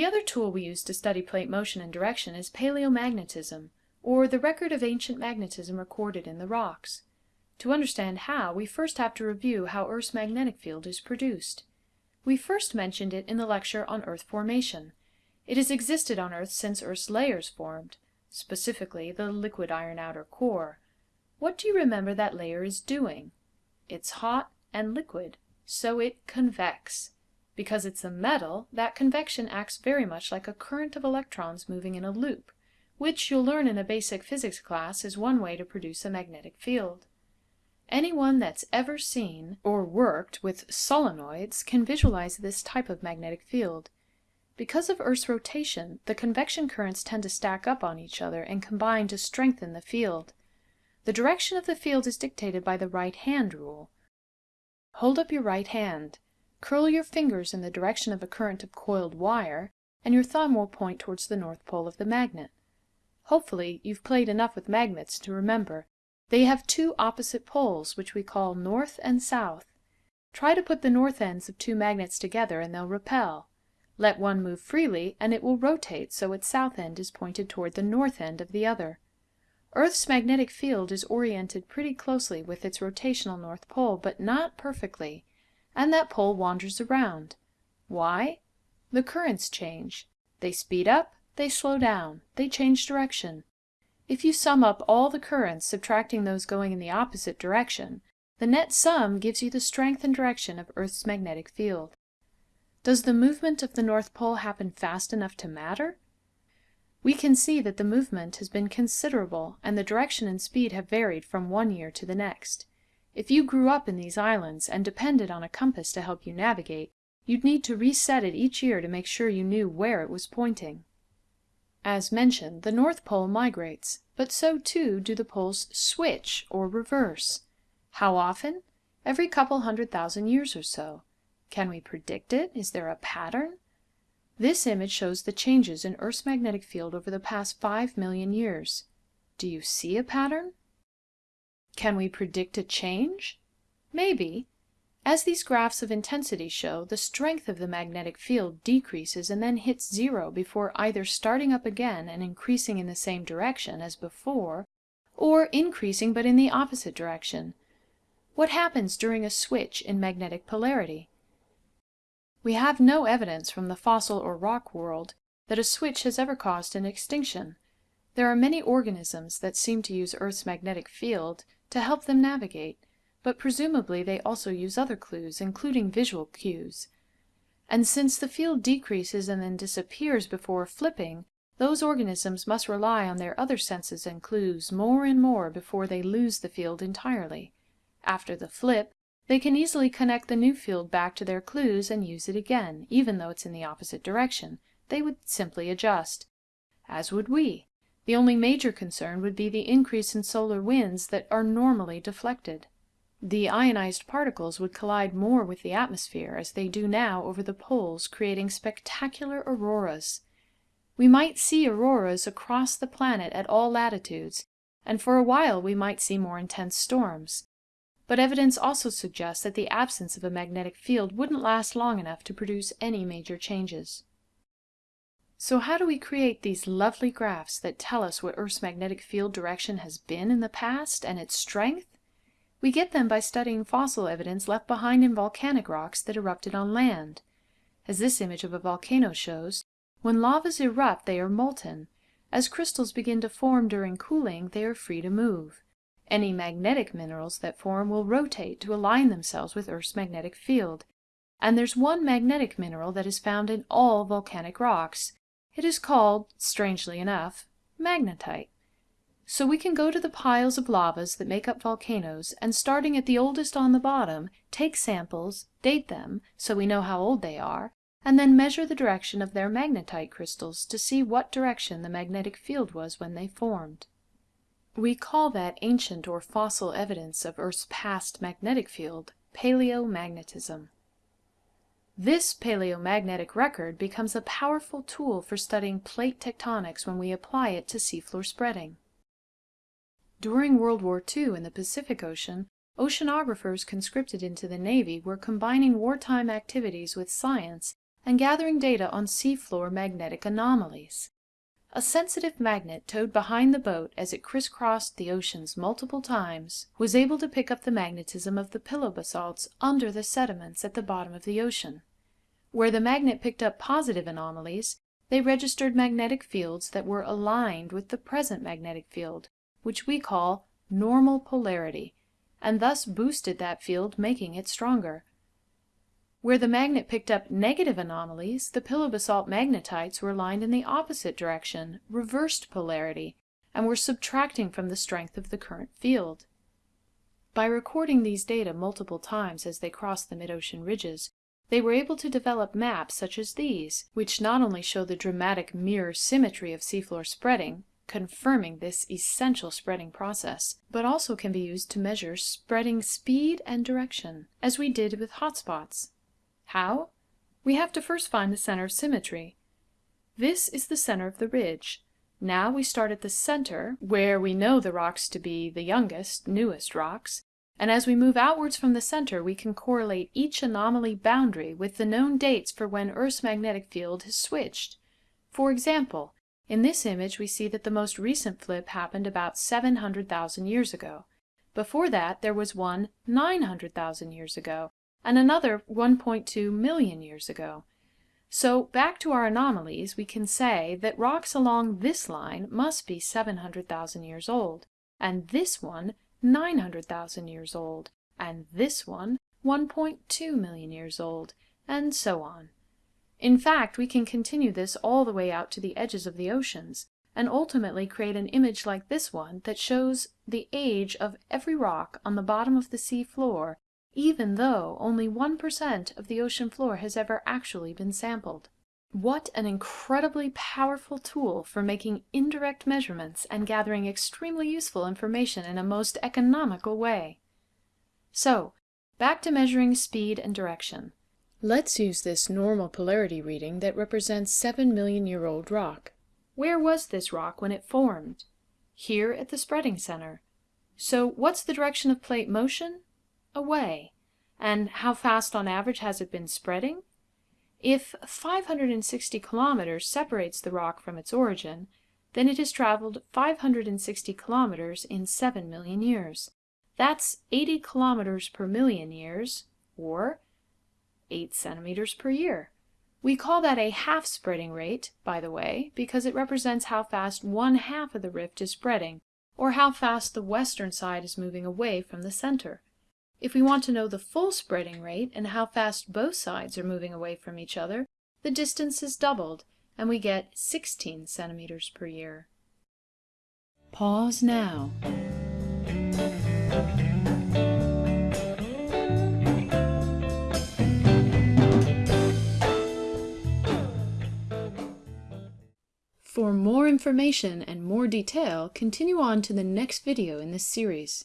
The other tool we use to study plate motion and direction is paleomagnetism, or the record of ancient magnetism recorded in the rocks. To understand how, we first have to review how Earth's magnetic field is produced. We first mentioned it in the lecture on Earth formation. It has existed on Earth since Earth's layers formed, specifically the liquid iron outer core. What do you remember that layer is doing? It's hot and liquid, so it convects. Because it's a metal, that convection acts very much like a current of electrons moving in a loop, which you'll learn in a basic physics class is one way to produce a magnetic field. Anyone that's ever seen or worked with solenoids can visualize this type of magnetic field. Because of Earth's rotation, the convection currents tend to stack up on each other and combine to strengthen the field. The direction of the field is dictated by the right hand rule. Hold up your right hand. Curl your fingers in the direction of a current of coiled wire, and your thumb will point towards the north pole of the magnet. Hopefully, you've played enough with magnets to remember they have two opposite poles, which we call north and south. Try to put the north ends of two magnets together and they'll repel. Let one move freely and it will rotate so its south end is pointed toward the north end of the other. Earth's magnetic field is oriented pretty closely with its rotational north pole, but not perfectly, and that pole wanders around. Why? The currents change. They speed up, they slow down, they change direction. If you sum up all the currents, subtracting those going in the opposite direction, the net sum gives you the strength and direction of Earth's magnetic field. Does the movement of the North Pole happen fast enough to matter? We can see that the movement has been considerable and the direction and speed have varied from one year to the next. If you grew up in these islands and depended on a compass to help you navigate, you'd need to reset it each year to make sure you knew where it was pointing. As mentioned, the North Pole migrates, but so too do the poles switch or reverse. How often? Every couple hundred thousand years or so. Can we predict it? Is there a pattern? This image shows the changes in Earth's magnetic field over the past 5 million years. Do you see a pattern? Can we predict a change? Maybe, as these graphs of intensity show, the strength of the magnetic field decreases and then hits zero before either starting up again and increasing in the same direction as before, or increasing but in the opposite direction. What happens during a switch in magnetic polarity? We have no evidence from the fossil or rock world that a switch has ever caused an extinction. There are many organisms that seem to use Earth's magnetic field to help them navigate, but presumably they also use other clues, including visual cues. And since the field decreases and then disappears before flipping, those organisms must rely on their other senses and clues more and more before they lose the field entirely. After the flip, they can easily connect the new field back to their clues and use it again, even though it's in the opposite direction. They would simply adjust. As would we. The only major concern would be the increase in solar winds that are normally deflected. The ionized particles would collide more with the atmosphere, as they do now over the poles, creating spectacular auroras. We might see auroras across the planet at all latitudes, and for a while we might see more intense storms. But evidence also suggests that the absence of a magnetic field wouldn't last long enough to produce any major changes. So how do we create these lovely graphs that tell us what Earth's magnetic field direction has been in the past and its strength? We get them by studying fossil evidence left behind in volcanic rocks that erupted on land. As this image of a volcano shows, when lavas erupt they are molten. As crystals begin to form during cooling, they are free to move. Any magnetic minerals that form will rotate to align themselves with Earth's magnetic field. And there's one magnetic mineral that is found in all volcanic rocks. It is called, strangely enough, magnetite. So we can go to the piles of lavas that make up volcanoes and starting at the oldest on the bottom, take samples, date them so we know how old they are, and then measure the direction of their magnetite crystals to see what direction the magnetic field was when they formed. We call that ancient or fossil evidence of Earth's past magnetic field paleomagnetism. This paleomagnetic record becomes a powerful tool for studying plate tectonics when we apply it to seafloor spreading. During World War II in the Pacific Ocean, oceanographers conscripted into the Navy were combining wartime activities with science and gathering data on seafloor magnetic anomalies. A sensitive magnet towed behind the boat as it crisscrossed the oceans multiple times was able to pick up the magnetism of the pillow basalts under the sediments at the bottom of the ocean. Where the magnet picked up positive anomalies, they registered magnetic fields that were aligned with the present magnetic field, which we call normal polarity, and thus boosted that field, making it stronger. Where the magnet picked up negative anomalies, the pillow basalt magnetites were aligned in the opposite direction, reversed polarity, and were subtracting from the strength of the current field. By recording these data multiple times as they crossed the mid-ocean ridges, they were able to develop maps such as these, which not only show the dramatic mirror symmetry of seafloor spreading, confirming this essential spreading process, but also can be used to measure spreading speed and direction, as we did with hotspots. How? We have to first find the center of symmetry. This is the center of the ridge. Now we start at the center, where we know the rocks to be the youngest, newest rocks, and as we move outwards from the center we can correlate each anomaly boundary with the known dates for when Earth's magnetic field has switched. For example, in this image we see that the most recent flip happened about 700,000 years ago. Before that there was one 900,000 years ago, and another 1.2 million years ago. So back to our anomalies, we can say that rocks along this line must be 700,000 years old, and this one 900,000 years old, and this one 1.2 million years old, and so on. In fact, we can continue this all the way out to the edges of the oceans, and ultimately create an image like this one that shows the age of every rock on the bottom of the sea floor even though only 1% of the ocean floor has ever actually been sampled. What an incredibly powerful tool for making indirect measurements and gathering extremely useful information in a most economical way. So, back to measuring speed and direction. Let's use this normal polarity reading that represents 7 million year old rock. Where was this rock when it formed? Here at the spreading center. So what's the direction of plate motion? away. And how fast on average has it been spreading? If 560 kilometers separates the rock from its origin, then it has traveled 560 kilometers in 7 million years. That's 80 kilometers per million years, or 8 centimeters per year. We call that a half spreading rate, by the way, because it represents how fast one half of the rift is spreading, or how fast the western side is moving away from the center. If we want to know the full spreading rate and how fast both sides are moving away from each other, the distance is doubled, and we get 16 centimeters per year. Pause now. For more information and more detail, continue on to the next video in this series.